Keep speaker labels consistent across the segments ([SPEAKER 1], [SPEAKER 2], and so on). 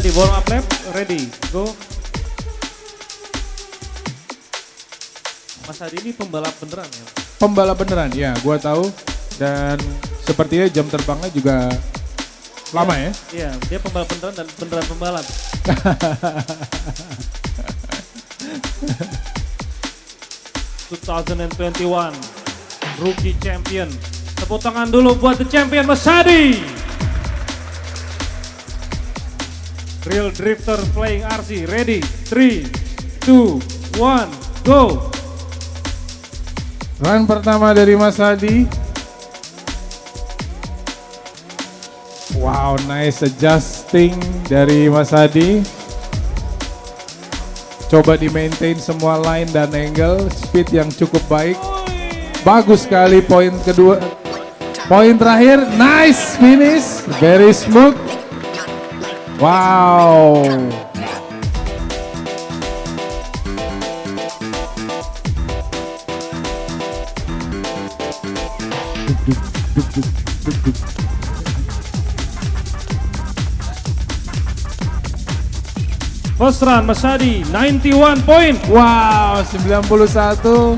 [SPEAKER 1] Adi warm up lap, ready, go. Mas Adi ini pembalap beneran ya?
[SPEAKER 2] Pembalap beneran, ya gua tahu. Dan sepertinya jam terbangnya juga lama ya.
[SPEAKER 1] Iya, dia pembalap beneran dan beneran pembalap. ...2021 Rookie Champion. Tepuk tangan dulu buat the champion Mas Adi. Real Drifter playing RC, ready, 3, 2, 1, go.
[SPEAKER 2] Run pertama dari Mas Hadi. Wow, nice adjusting dari Mas Hadi. Coba di maintain semua line dan angle, speed yang cukup baik. Bagus sekali poin kedua. Poin terakhir, nice finish, very smooth. Wow.
[SPEAKER 1] First run Mas Adi, 91 point.
[SPEAKER 2] Wow, 91.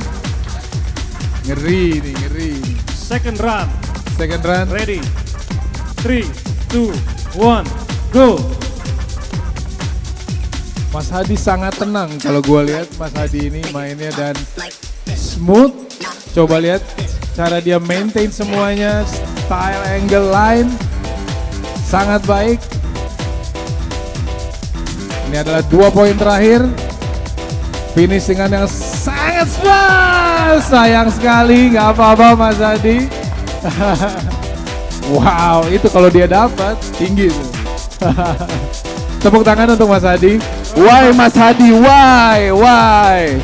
[SPEAKER 2] Ngeri nih, ngeri.
[SPEAKER 1] Second run,
[SPEAKER 2] Second run.
[SPEAKER 1] ready, 3, 2, 1, go.
[SPEAKER 2] Mas Hadi sangat tenang kalau gue lihat Mas Hadi ini mainnya dan smooth. Coba lihat cara dia maintain semuanya, style, angle, line sangat baik. Ini adalah dua poin terakhir. Finish dengan yang sangat smooth. Sayang sekali, nggak apa-apa Mas Hadi. wow, itu kalau dia dapat tinggi tuh. Tepuk tangan untuk Mas Hadi. Why Mas Hadi? Why? Why?